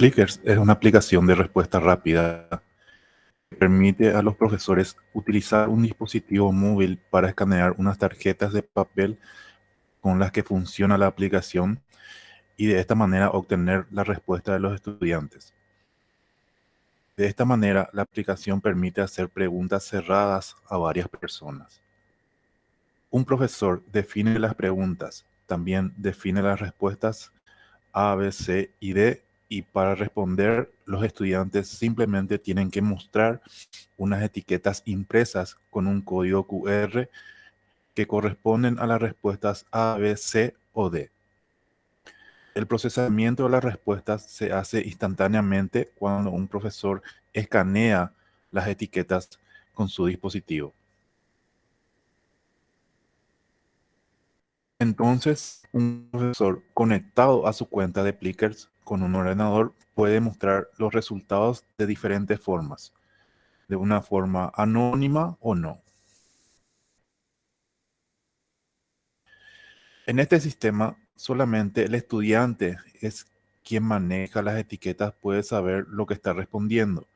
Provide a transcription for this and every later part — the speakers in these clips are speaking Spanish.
Plickers es una aplicación de respuesta rápida que permite a los profesores utilizar un dispositivo móvil para escanear unas tarjetas de papel con las que funciona la aplicación y de esta manera obtener la respuesta de los estudiantes. De esta manera, la aplicación permite hacer preguntas cerradas a varias personas. Un profesor define las preguntas, también define las respuestas A, B, C y D y para responder los estudiantes simplemente tienen que mostrar unas etiquetas impresas con un código QR que corresponden a las respuestas A, B, C o D. El procesamiento de las respuestas se hace instantáneamente cuando un profesor escanea las etiquetas con su dispositivo. Entonces, un profesor conectado a su cuenta de Plickers con un ordenador puede mostrar los resultados de diferentes formas, de una forma anónima o no. En este sistema, solamente el estudiante es quien maneja las etiquetas puede saber lo que está respondiendo,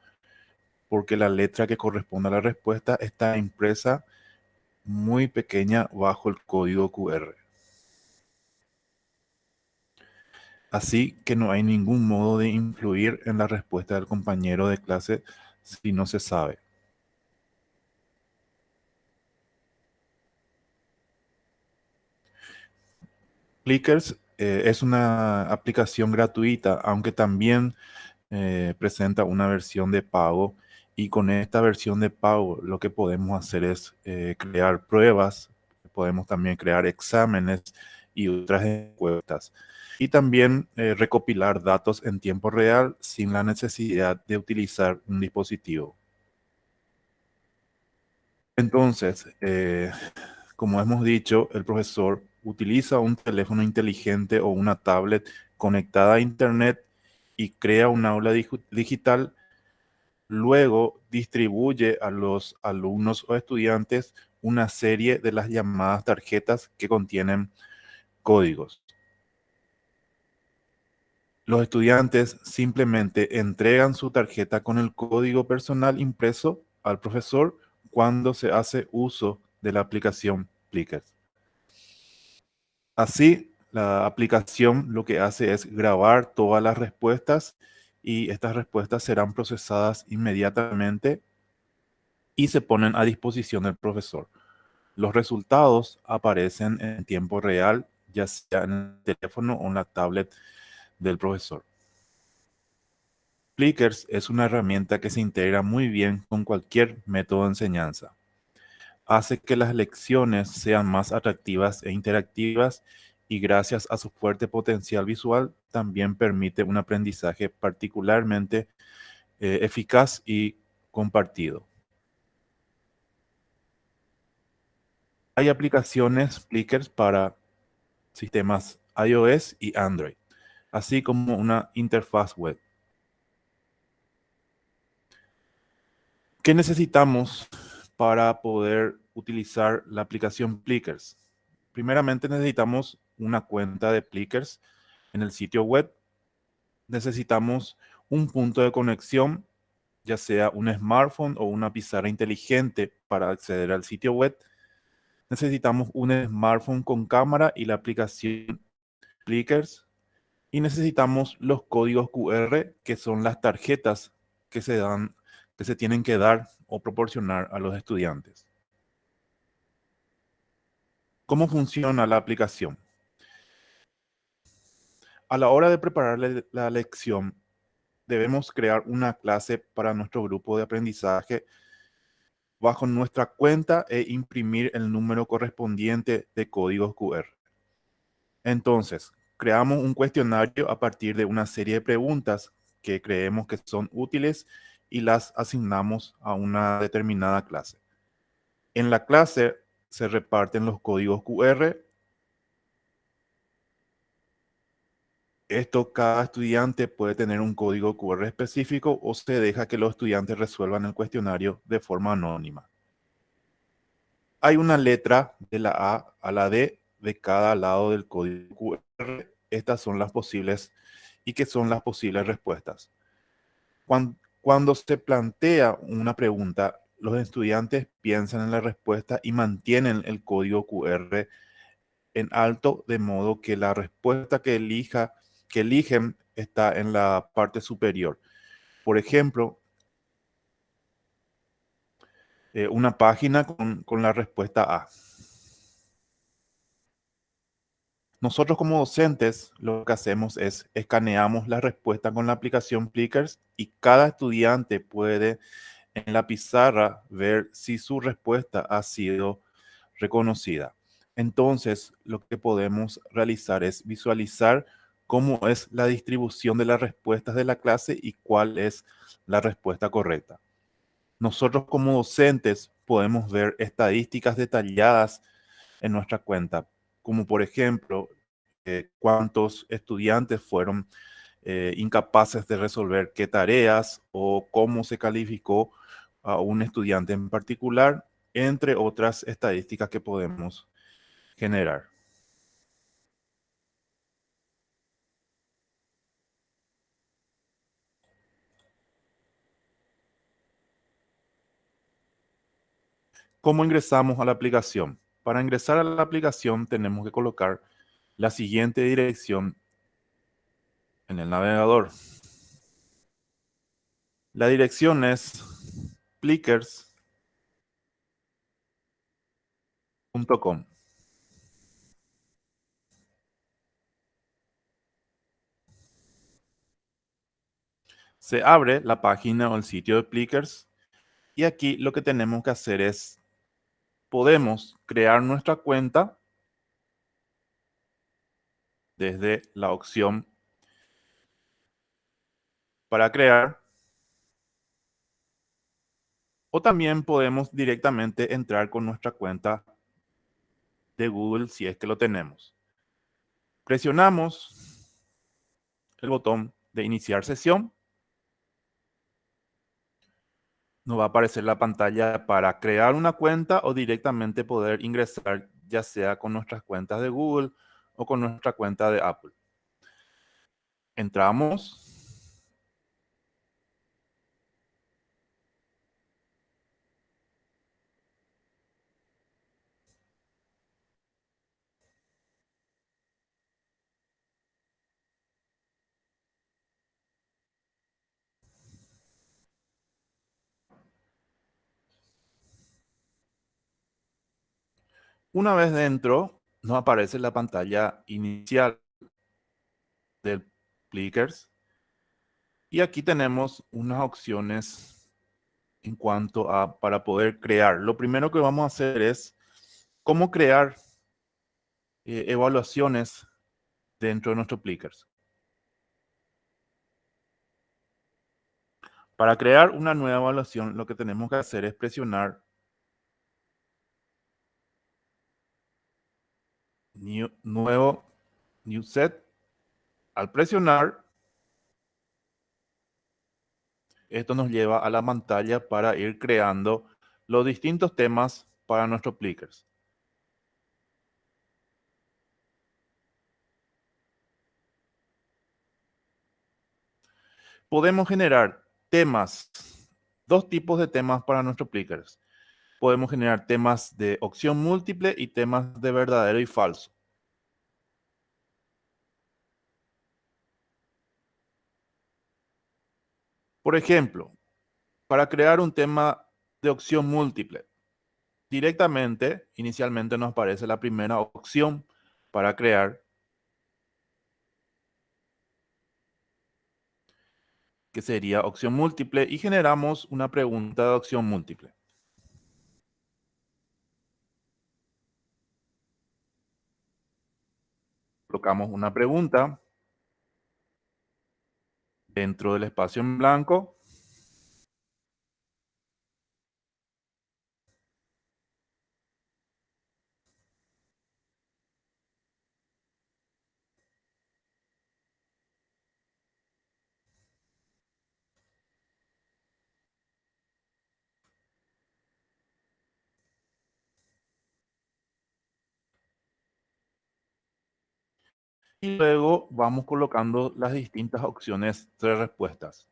porque la letra que corresponde a la respuesta está impresa muy pequeña bajo el código QR. Así que no hay ningún modo de influir en la respuesta del compañero de clase si no se sabe. Plickers eh, es una aplicación gratuita, aunque también eh, presenta una versión de pago. Y con esta versión de pago lo que podemos hacer es eh, crear pruebas, podemos también crear exámenes y otras encuestas y también eh, recopilar datos en tiempo real sin la necesidad de utilizar un dispositivo. Entonces, eh, como hemos dicho, el profesor utiliza un teléfono inteligente o una tablet conectada a Internet y crea un aula digital. Luego distribuye a los alumnos o estudiantes una serie de las llamadas tarjetas que contienen códigos los estudiantes simplemente entregan su tarjeta con el código personal impreso al profesor cuando se hace uso de la aplicación Plickers. Así, la aplicación lo que hace es grabar todas las respuestas y estas respuestas serán procesadas inmediatamente y se ponen a disposición del profesor. Los resultados aparecen en tiempo real, ya sea en el teléfono o en la tablet del profesor. Plickers es una herramienta que se integra muy bien con cualquier método de enseñanza. Hace que las lecciones sean más atractivas e interactivas y gracias a su fuerte potencial visual también permite un aprendizaje particularmente eh, eficaz y compartido. Hay aplicaciones Plickers para sistemas iOS y Android así como una interfaz web. ¿Qué necesitamos para poder utilizar la aplicación Plickers? Primeramente necesitamos una cuenta de Plickers en el sitio web. Necesitamos un punto de conexión, ya sea un smartphone o una pizarra inteligente para acceder al sitio web. Necesitamos un smartphone con cámara y la aplicación Plickers y necesitamos los códigos QR, que son las tarjetas que se, dan, que se tienen que dar o proporcionar a los estudiantes. ¿Cómo funciona la aplicación? A la hora de preparar la lección, debemos crear una clase para nuestro grupo de aprendizaje bajo nuestra cuenta e imprimir el número correspondiente de códigos QR. Entonces, creamos un cuestionario a partir de una serie de preguntas que creemos que son útiles y las asignamos a una determinada clase. En la clase se reparten los códigos QR. Esto cada estudiante puede tener un código QR específico o se deja que los estudiantes resuelvan el cuestionario de forma anónima. Hay una letra de la A a la D de cada lado del código QR. Estas son las posibles y qué son las posibles respuestas. Cuando, se plantea una pregunta, los estudiantes piensan en la respuesta y mantienen el código QR en alto, de modo que la respuesta que, elija, que eligen está en la parte superior. Por ejemplo, eh, una página con la respuesta A. Nosotros como docentes lo que hacemos es escaneamos la respuesta con la aplicación Plickers y cada estudiante puede en la pizarra ver si su respuesta ha sido reconocida. Entonces, lo que podemos realizar es visualizar cómo es la distribución de las respuestas de la clase y cuál es la respuesta correcta. Nosotros como docentes podemos ver estadísticas detalladas en nuestra cuenta, como por ejemplo, eh, cuántos estudiantes fueron eh, incapaces de resolver qué tareas o cómo se calificó a un estudiante en particular, entre otras estadísticas que podemos generar. ¿Cómo ingresamos a la aplicación? Para ingresar a la aplicación tenemos que colocar la siguiente dirección en el navegador. La dirección es plickers.com. Se abre la página o el sitio de Plickers y aquí lo que tenemos que hacer es, podemos crear nuestra cuenta desde la opción para crear o también podemos directamente entrar con nuestra cuenta de Google si es que lo tenemos. Presionamos el botón de iniciar sesión. Nos va a aparecer la pantalla para crear una cuenta o directamente poder ingresar ya sea con nuestras cuentas de Google o con nuestra cuenta de Apple. Entramos Una vez dentro, nos aparece la pantalla inicial del Plickers. Y aquí tenemos unas opciones en cuanto a para poder crear. Lo primero que vamos a hacer es cómo crear eh, evaluaciones dentro de nuestro Plickers. Para crear una nueva evaluación, lo que tenemos que hacer es presionar nuevo New Set. Al presionar, esto nos lleva a la pantalla para ir creando los distintos temas para nuestros Plickers. Podemos generar temas, dos tipos de temas para nuestros Plickers podemos generar temas de opción múltiple y temas de verdadero y falso. Por ejemplo, para crear un tema de opción múltiple, directamente, inicialmente nos aparece la primera opción para crear, que sería opción múltiple, y generamos una pregunta de opción múltiple. colocamos una pregunta dentro del espacio en blanco. Y luego vamos colocando las distintas opciones de respuestas.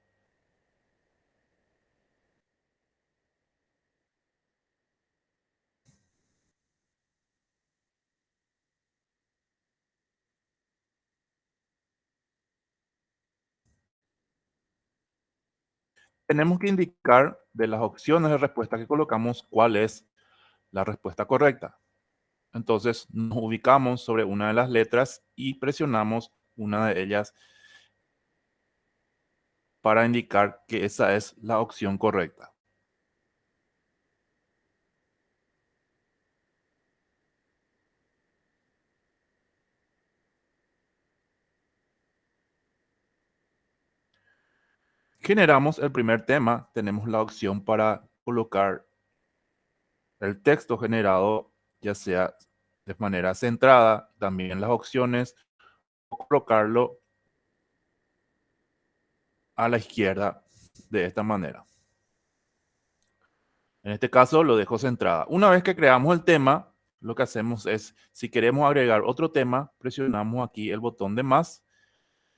tenemos que indicar de las opciones de respuesta que colocamos cuál es la respuesta correcta. Entonces nos ubicamos sobre una de las letras y presionamos una de ellas para indicar que esa es la opción correcta. generamos el primer tema, tenemos la opción para colocar el texto generado, ya sea de manera centrada, también las opciones, o colocarlo a la izquierda de esta manera. En este caso lo dejo centrada. Una vez que creamos el tema, lo que hacemos es, si queremos agregar otro tema, presionamos aquí el botón de más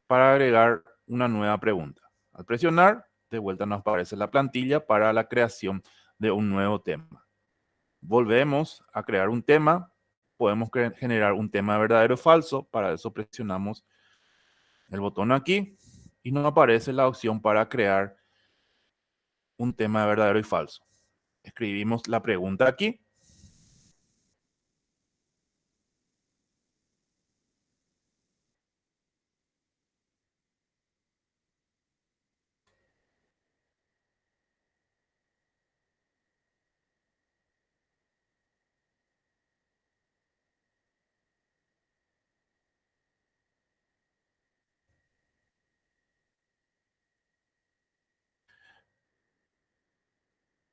para agregar una nueva pregunta. Al presionar, de vuelta nos aparece la plantilla para la creación de un nuevo tema. Volvemos a crear un tema. Podemos generar un tema verdadero o falso. Para eso presionamos el botón aquí y nos aparece la opción para crear un tema verdadero y falso. Escribimos la pregunta aquí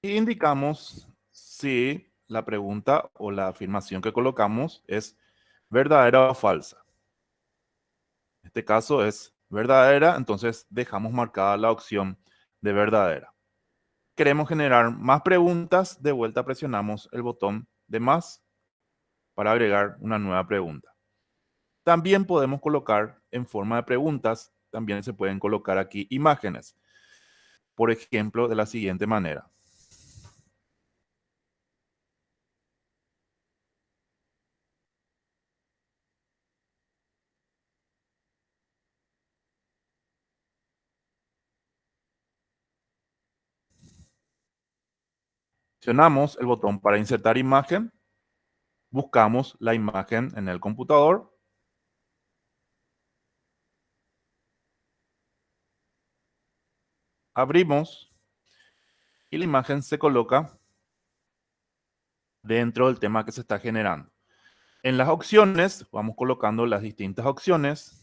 indicamos si la pregunta o la afirmación que colocamos es verdadera o falsa. En este caso es verdadera, entonces dejamos marcada la opción de verdadera. Queremos generar más preguntas, de vuelta presionamos el botón de más para agregar una nueva pregunta. También podemos colocar en forma de preguntas, también se pueden colocar aquí imágenes. Por ejemplo, de la siguiente manera. Presionamos el botón para insertar imagen. Buscamos la imagen en el computador. Abrimos y la imagen se coloca dentro del tema que se está generando. En las opciones, vamos colocando las distintas opciones.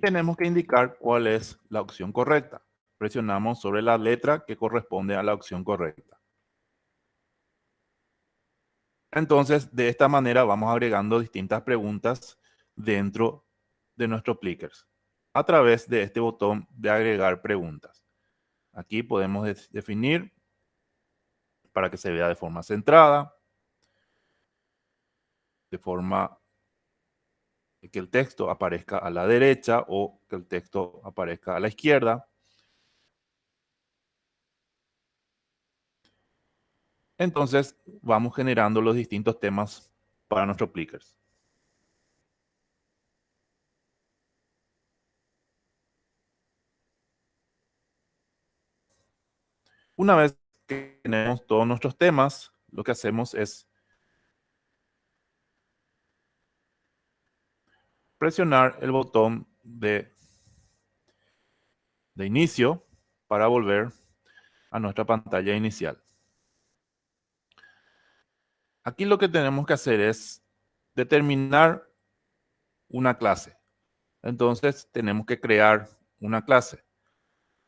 Tenemos que indicar cuál es la opción correcta. Presionamos sobre la letra que corresponde a la opción correcta. Entonces, de esta manera vamos agregando distintas preguntas dentro de nuestro Plickers a través de este botón de agregar preguntas. Aquí podemos definir para que se vea de forma centrada, de forma que el texto aparezca a la derecha o que el texto aparezca a la izquierda. Entonces, vamos generando los distintos temas para nuestros Plickers. Una vez que tenemos todos nuestros temas, lo que hacemos es presionar el botón de, de inicio para volver a nuestra pantalla inicial. Aquí lo que tenemos que hacer es determinar una clase. Entonces tenemos que crear una clase.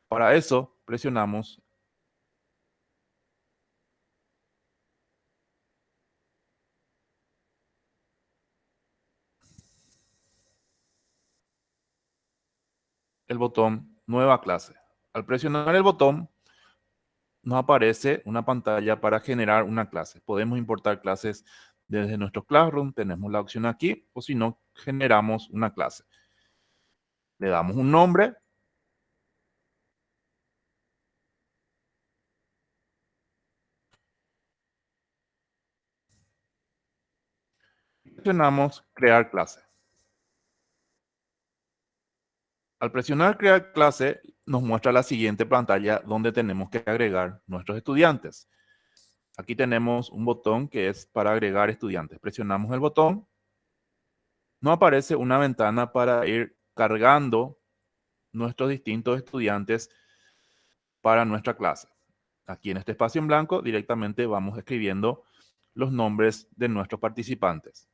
Para eso presionamos el botón Nueva clase. Al presionar el botón, nos aparece una pantalla para generar una clase. Podemos importar clases desde nuestro Classroom, tenemos la opción aquí, o si no, generamos una clase. Le damos un nombre. Presionamos crear clase. Al presionar crear clase, nos muestra la siguiente pantalla donde tenemos que agregar nuestros estudiantes. Aquí tenemos un botón que es para agregar estudiantes. Presionamos el botón. Nos aparece una ventana para ir cargando nuestros distintos estudiantes para nuestra clase. Aquí en este espacio en blanco directamente vamos escribiendo los nombres de nuestros participantes.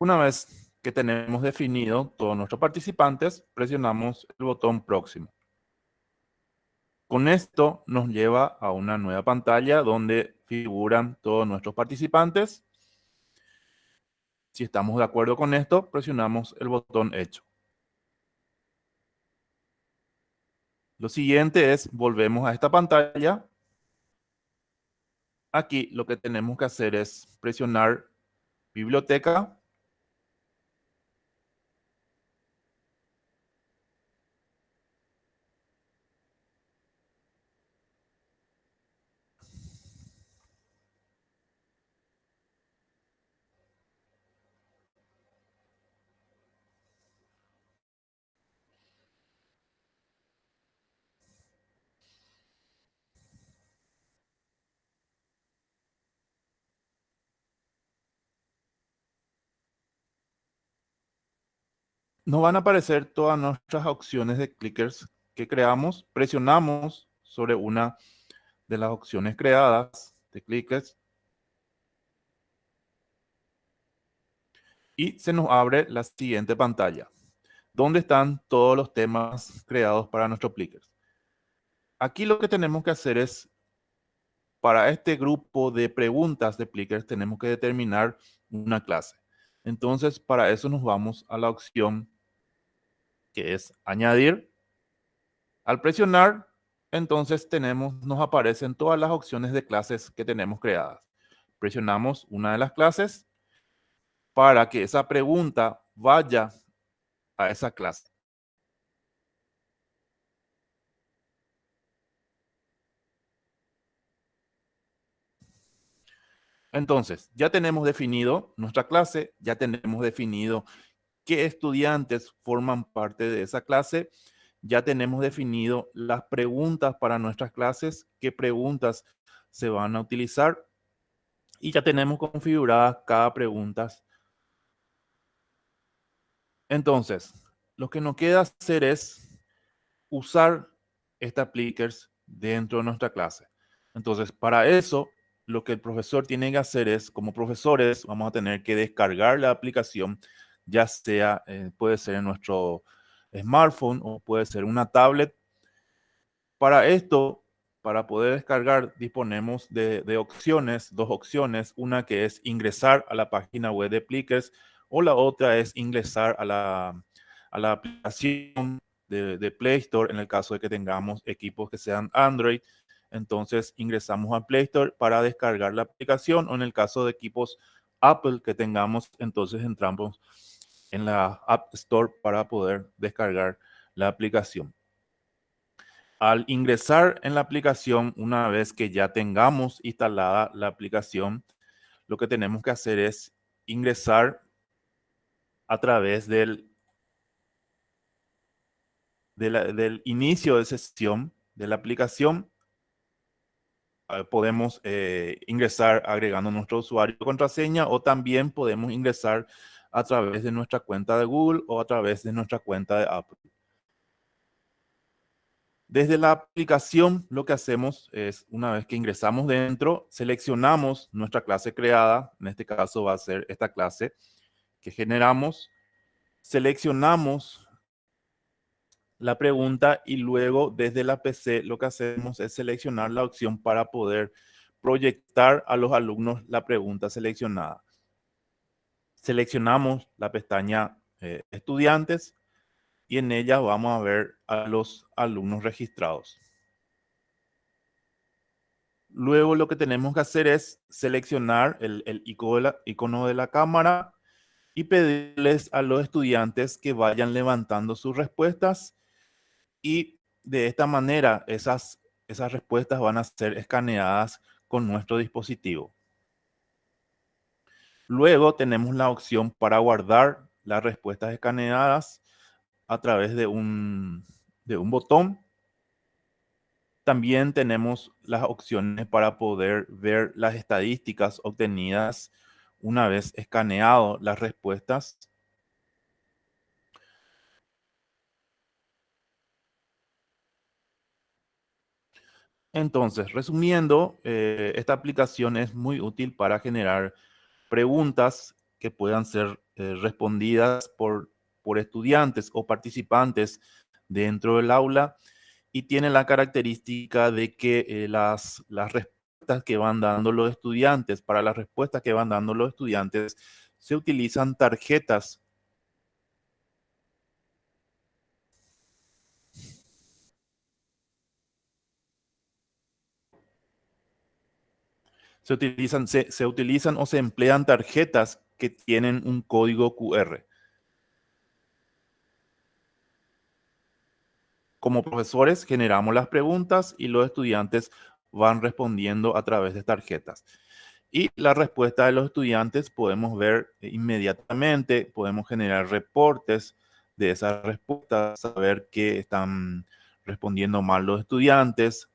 Una vez que tenemos definido todos nuestros participantes, presionamos el botón próximo. Con esto nos lleva a una nueva pantalla donde figuran todos nuestros participantes. Si estamos de acuerdo con esto, presionamos el botón hecho. Lo siguiente es, volvemos a esta pantalla. Aquí lo que tenemos que hacer es presionar biblioteca nos van a aparecer todas nuestras opciones de clickers que creamos. Presionamos sobre una de las opciones creadas de clickers. Y se nos abre la siguiente pantalla, donde están todos los temas creados para nuestros clickers. Aquí lo que tenemos que hacer es, para este grupo de preguntas de clickers, tenemos que determinar una clase. Entonces, para eso nos vamos a la opción es añadir. Al presionar, entonces tenemos, nos aparecen todas las opciones de clases que tenemos creadas. Presionamos una de las clases para que esa pregunta vaya a esa clase. Entonces, ya tenemos definido nuestra clase, ya tenemos definido qué estudiantes forman parte de esa clase. Ya tenemos definido las preguntas para nuestras clases, qué preguntas se van a utilizar y ya tenemos configuradas cada pregunta. Entonces, lo que nos queda hacer es usar esta appliquers dentro de nuestra clase. Entonces, para eso lo que el profesor tiene que hacer es, como profesores, vamos a tener que descargar la aplicación, ya sea, eh, puede ser en nuestro smartphone o puede ser una tablet. Para esto, para poder descargar, disponemos de, de, opciones, dos opciones. Una que es ingresar a la página web de Plickers o la otra es ingresar a la, a la aplicación de, de, Play Store en el caso de que tengamos equipos que sean Android. Entonces ingresamos a Play Store para descargar la aplicación o en el caso de equipos Apple que tengamos, entonces entramos en la App Store para poder descargar la aplicación. Al ingresar en la aplicación, una vez que ya tengamos instalada la aplicación, lo que tenemos que hacer es ingresar a través del, del inicio de sesión de la aplicación. Eh, podemos eh, ingresar agregando nuestro usuario y contraseña o también podemos ingresar a través de nuestra cuenta de Google o a través de nuestra cuenta de Apple. Desde la aplicación lo que hacemos es, una vez que ingresamos dentro, seleccionamos nuestra clase creada, en este caso va a ser esta clase que generamos, seleccionamos la pregunta y luego desde la PC lo que hacemos es seleccionar la opción para poder proyectar a los alumnos la pregunta seleccionada. Seleccionamos la pestaña eh, estudiantes y en ella vamos a ver a los alumnos registrados. Luego lo que tenemos que hacer es seleccionar el, el icono de la cámara y pedirles a los estudiantes que vayan levantando sus respuestas y de esta manera esas, esas respuestas van a ser escaneadas con nuestro dispositivo. Luego tenemos la opción para guardar las respuestas escaneadas a través de un, de un botón. También tenemos las opciones para poder ver las estadísticas obtenidas una vez escaneado las respuestas. Entonces, resumiendo, eh, esta aplicación es muy útil para generar preguntas que puedan ser eh, respondidas por por estudiantes o participantes dentro del aula y tiene la característica de que eh, las, las respuestas que van dando los estudiantes, para las respuestas que van dando los estudiantes, se utilizan tarjetas se utilizan, se, se, utilizan o se emplean tarjetas que tienen un código QR. Como profesores generamos las preguntas y los estudiantes van respondiendo a través de tarjetas. Y la respuesta de los estudiantes podemos ver inmediatamente, podemos generar reportes de esas respuestas, saber que están respondiendo mal los estudiantes,